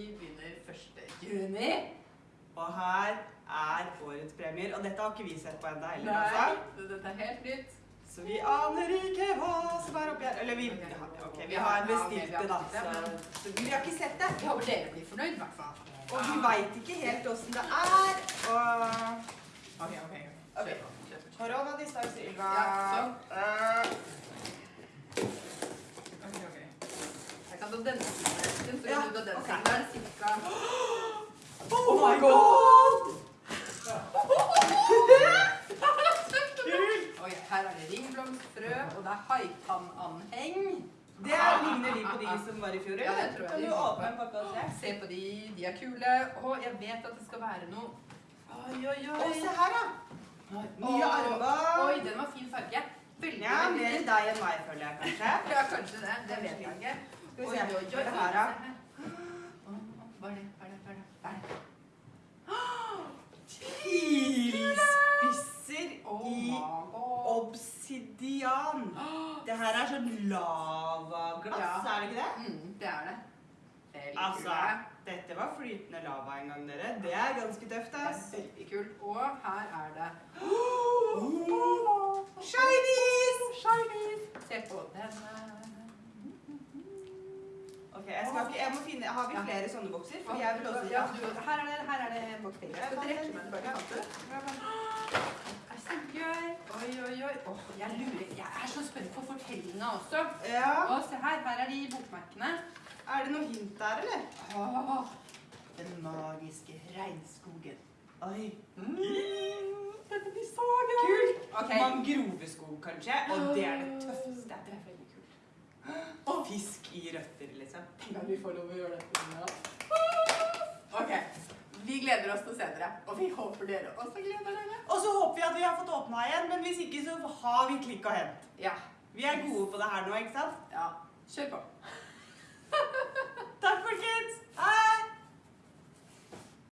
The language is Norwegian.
Vi 1. juni. Og her er årets premier. Og dette har ikke vi sett på ennå heller. Nei, altså. dette er helt nytt. Så vi aner ikke hva som er oppi her Eller vi, okay, okay, vi har bestilt det, da. Så, så, vi har ikke sett det. Vi håper dere blir fornøyd, i hvert fall. Og vi veit ikke helt åssen det er. Og OK, OK. okay. Korona, distanse, Ylva. Jeg denne siden. Så Ja, den. Da er cirka... Oh my god! Oi, her er det ringblomstfrø, og det er haitannanheng. Det er, ligner de på de som var i fjor, Ja, det tror jeg Kan du åpne en pakke og se? Se på de, de er kule. Og jeg vet at det skal være noe Oi, oi, oi. Og se her, da. Nye armbånd. Oi, den var fin farge. Veldig, Ja, mer deg enn meg, føler jeg kanskje. Ja, kanskje det. Det vet jeg ikke. Skal vi se. oi, oi, oi, her, Hva er det? Hva er det? Hva er det? Hva er det? Pilspisser Oh i obsidian. Det her er sånn lavaglass, Ja. er det ikke det? Mm, det er det. Veldig Altså, kul. dette var flytende lava en gang, dere. Det er ganske tøft, ass. veldig kult. Og her er det Shinies! Shinies. Se på denne. Ok, jeg skal ikke, jeg må finne, Har vi Ja. flere sånne bokser? For jeg vil også ja, her er det, her er det bakterier. Jeg skal trekke meg tilbake. Er så gøy. Oi, oi, oi. Oh, jeg lurer. Jeg er så spent på fortellingene også. Ja. Og se her. Her er de bokmerkene. Er det noe hint der, eller? Oh, den magiske regnskogen. Oi. Mm, dette blir så gøy. Kult. Okay. Mangroveskog, kanskje. Og det er det tøffeste. Det er veldig kult. Og fisk i røtter, liksom. Tenk at vi får lov å gjøre dette nå. Ok. Vi gleder oss til å se dere. Og vi håper dere også gleder dere. Og så håper vi at vi har fått åpna igjen, men hvis ikke så har vi klikk og hent. Ja. Vi er gode på det her nå, ikke sant? Ja. Kjør på.